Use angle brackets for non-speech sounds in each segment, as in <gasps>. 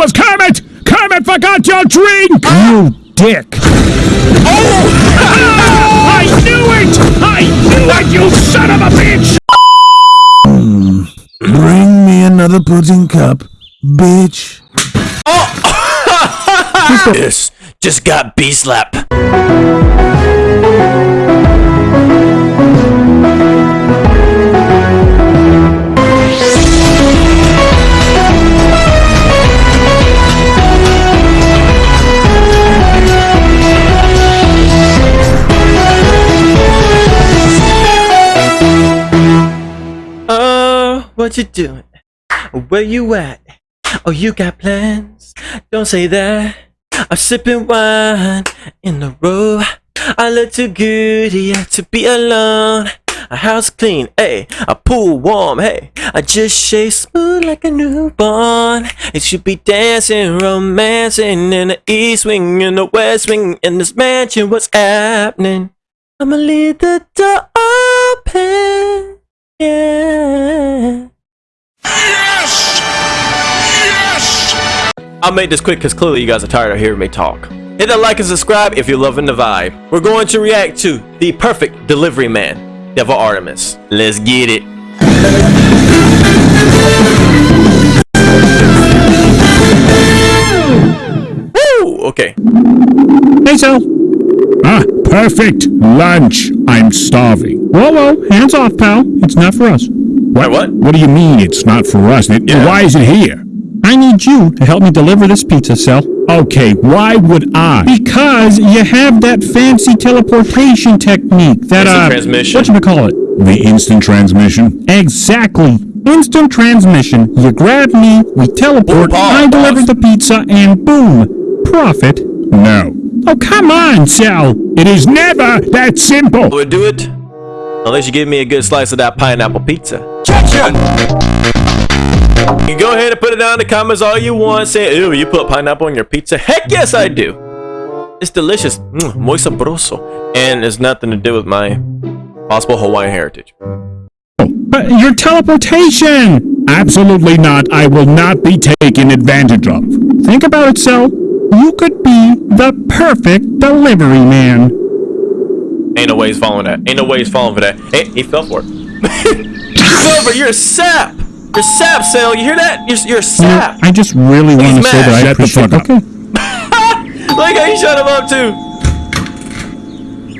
was Kermit! Kermit forgot your drink! You ah! dick! Oh! <laughs> I knew it! I knew it, you son of a bitch! Hmm. Bring me another pudding cup, bitch. Oh! <laughs> This just got B what you doing? Where you at? Oh, you got plans? Don't say that. I'm sipping wine in the row. I look too good yeah, to be alone. A house clean, hey, a pool warm, hey. I just shave smooth like a newborn. It should be dancing, romancing in the east wing, in the west wing, in this mansion. What's happening? I'ma leave the door open, yeah. I'll make this quick because clearly you guys are tired of hearing me talk. Hit that like and subscribe if you're loving the vibe. We're going to react to the perfect delivery man, Devil Artemis. Let's get it. Woo! Okay. Hey, Sal. Ah, perfect. Lunch. I'm starving. Whoa, whoa. Hands off, pal. It's not for us. Wait, what? What do you mean it's not for us? It- Yeah. Why is it here? I need you to help me deliver this pizza, Cell. Okay, why would I? Because you have that fancy teleportation technique. That, Instant uh, transmission. whatchamacallit? The instant transmission? Exactly. Instant transmission. You grab me, we teleport, Ooh, pause, I deliver pause. the pizza, and boom. Profit. No. Oh, come on, Cell. It is never that simple. We'll do it. Unless you give me a good slice of that pineapple pizza. You can go ahead and put it down in the comments all you want. Say, ew, you put pineapple on your pizza? Heck yes, I do. It's delicious. Mm, muy sabroso. And it's nothing to do with my possible Hawaiian heritage. But your teleportation! Absolutely not. I will not be taken advantage of. Think about it, Sal. You could be the perfect delivery man. Ain't no way he's following that. Ain't no way he's falling for that. Hey, he fell for it. <laughs> you fell for it. You're a sap. You're a sap, Sale. You hear that? You're, you're a sap. I just really want to say that I Shut the appreciate fuck up. <laughs> Okay. Look how you shut him up, too.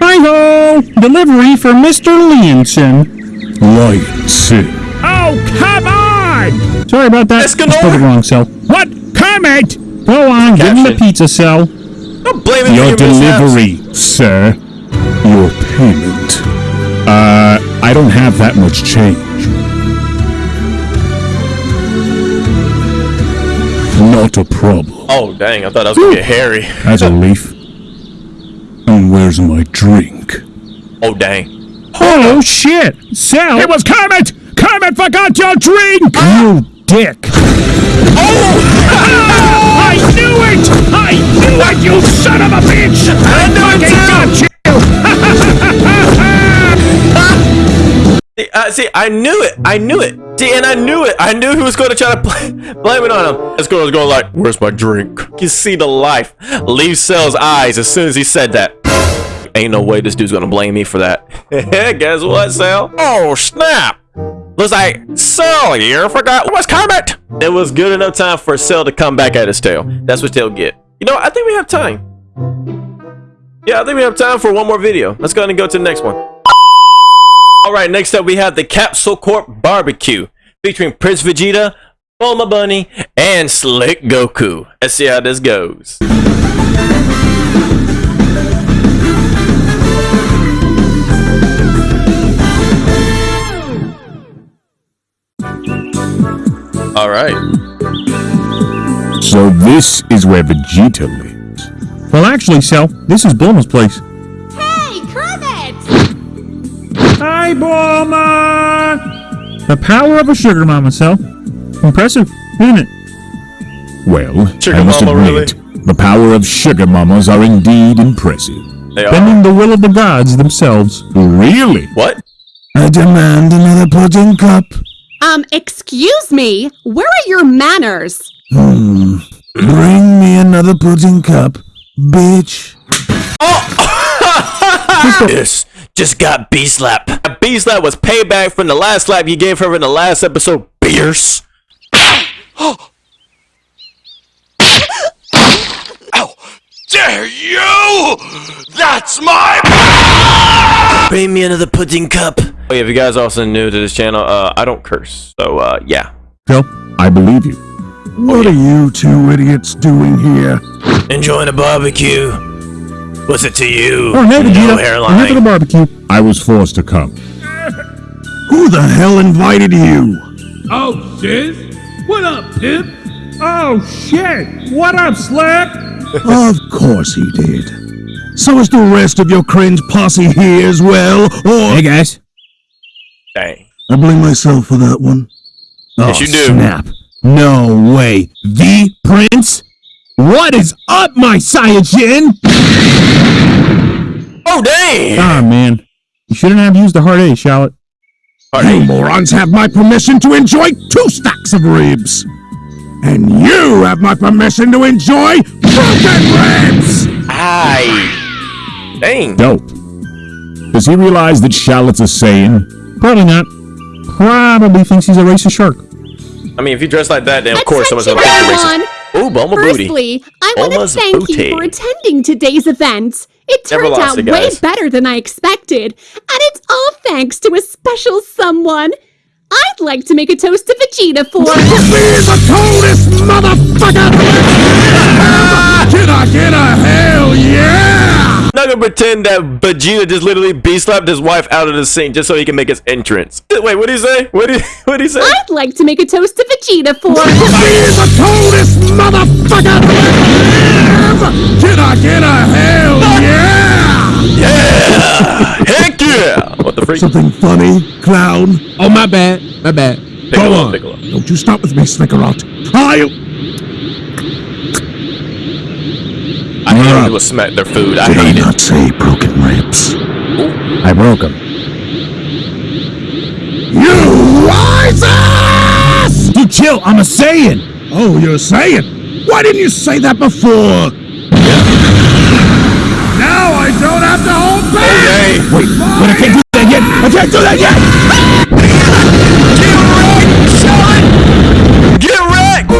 Hi-ho! Delivery for Mr. Leonson. Lights. Oh, come on! Sorry about that. Escanor! Spelled it wrong, Sal. What? Kermit! Go on, give him the pizza, Sal. Don't blame him Your for your mishaps. delivery, sir. Your payment. Uh, I don't have that much change. Not a problem. Oh, dang. I thought I was going to get hairy. That's a <laughs> leaf. And where's my drink? Oh, dang. Oh, shit! Sal! It was Kermit! Kermit forgot your drink! You dick! Oh! <laughs> I knew it! I knew it, you son of a bitch! I knew it got uh, see, I knew it. I knew it. See, and I knew it. I knew he was going to try to <laughs> blame it on him. This girl was going like, "Where's my drink?" You see the life leave Cell's eyes as soon as he said that. Ain't no way this dude's gonna blame me for that. <laughs> Guess what, Cell? Oh snap! Looks like Cell here forgot what's Kermit. It was good enough time for Cell to come back at his tail. That's what they'll get. You know, I think we have time. Yeah, I think we have time for one more video. Let's go ahead and go to the next one. All right, next up we have the Capsule Corp Barbecue featuring Prince Vegeta, Bulma Bunny, and Slick Goku. Let's see how this goes. All right. So this is where Vegeta lives. Well, actually, Cell, this is Bulma's place. Hi, Bulma! The power of a sugar mama, Cell. Impressive, isn't it? Well, Sugar I must mama, admit, the power of sugar mamas are indeed impressive. They are. Bending the will of the gods themselves. Really? What? I demand another pudding cup. Um, excuse me, where are your manners? Hmm. Bring me another pudding cup, bitch. Oh! <laughs> This just got B slap. B slap was payback from the last slap you gave her in the last episode. Beers. <gasps> Dare you! That's my. Bring me another pudding cup. Oh yeah, if you guys are also new to this channel, uh, I don't curse. So uh, yeah. Phil, I believe you. What are you two idiots doing here? Enjoying a barbecue. What's it to you? Oh, hey, no Vegeta. I'm here for the barbecue. I was forced to come. Who the hell invited you? Oh, sis? What up, Pip? Oh, shit. What up, Slap? of course he did. So is the rest of your cringe posse here as well, or Hey, guys. Dang. I blame myself for that one. Yes, oh, you do. Snap. No way. The Prince? What is up, my Saiyajin? Oh dang! Ah, man. You shouldn't have used the hard A, Shallot. You morons have my permission to enjoy two stacks of ribs. And you have my permission to enjoy broken ribs! Aye. Dang. Dope. Does he realize that Shallot's a Saiyan? Probably not. Probably thinks he's a racist shark. I mean, if you dress like that, then of course someone's gonna think you're everyone. racist. Ooh, Bulma booty. Firstly, I want to thank booty. you for attending today's event. It turned out it, way better than I expected, and it's all thanks to a special someone. I'd like to make a toast to Vegeta for. Be the coldest motherfucker! <laughs> Can I get a hell yeah? I'm not gonna pretend that Vegeta just literally B-slapped his wife out of the scene just so he can make his entrance. Wait, what did he say? What did <laughs> what did he say? I'd like to make a toast to Vegeta for. Be the coldest motherfucker! Can I get a hell yeah? Yeah! Heck yeah! What the freak? Something funny, clown? Oh, my bad. My bad. Piccolo, Piccolo. Don't you stop with me, Snickerot. I'll... I hate when people smack their food. I Did I hate it. not say broken ribs? I broke them. You wise ass! You chill. I'm a Saiyan. Oh, you're a saying? Why didn't you say that before? Now I don't have to hold back! Hey, Wait, but I can't do that yet. I can't do that yet. get wrecked!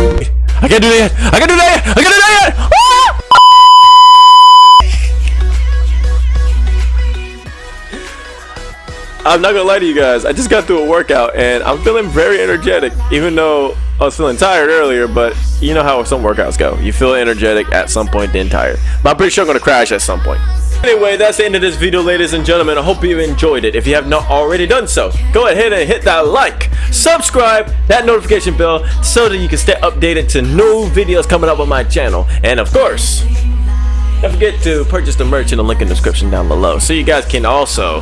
I can't do that yet. I can't do that yet. I can't do that I'm not gonna lie to you guys. I just got through a workout and I'm feeling very energetic, even though I was feeling tired earlier. But you know how some workouts go. You feel energetic at some point, then tired. But I'm pretty sure I'm gonna crash at some point. Anyway, that's the end of this video, ladies and gentlemen. I hope you enjoyed it. If you have not already done so, go ahead and hit that like, subscribe, that notification bell, so that you can stay updated to new videos coming up on my channel. And of course, don't forget to purchase the merch in the link in the description down below, so you guys can also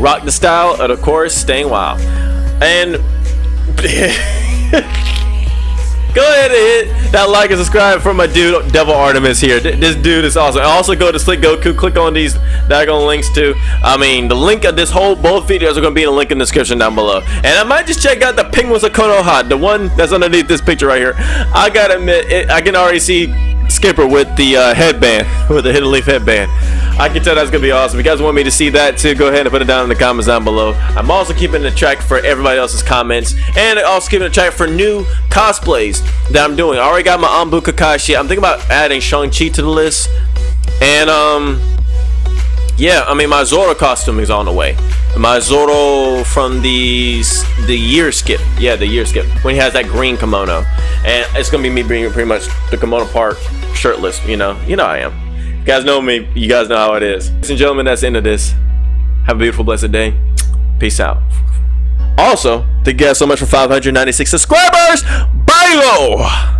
rock the style of the course staying wild. And <laughs> go ahead and hit that like and subscribe for my dude Devil Artemis here. Th- This dude is awesome. Also go to Slick Goku, click on these daggone links too. I mean, the link of this whole both videos are gonna be in the link in the description down below. And I might just check out the Penguins of Konoha, the one that's underneath this picture right here. I gotta admit, it, I can already see Skipper with the uh, headband, <laughs> with the Hidden Leaf headband. I can tell that's gonna be awesome. If you guys want me to see that too, go ahead and put it down in the comments down below. I'm also keeping the track for everybody else's comments, and also keeping a track for new cosplays that I'm doing. I already got my Anbu Kakashi. I'm thinking about adding Shang-Chi to the list, and um, yeah, I mean my Zoro costume is on the way. My Zoro from the the year skip, yeah, the year skip when he has that green kimono, and it's gonna be me being pretty much the kimono part shirtless. You know, you know I am. You guys know me. You guys know how it is. Ladies and gentlemen, that's the end of this. Have a beautiful, blessed day. Peace out. Also, thank you guys so much for 596 subscribers. Bye,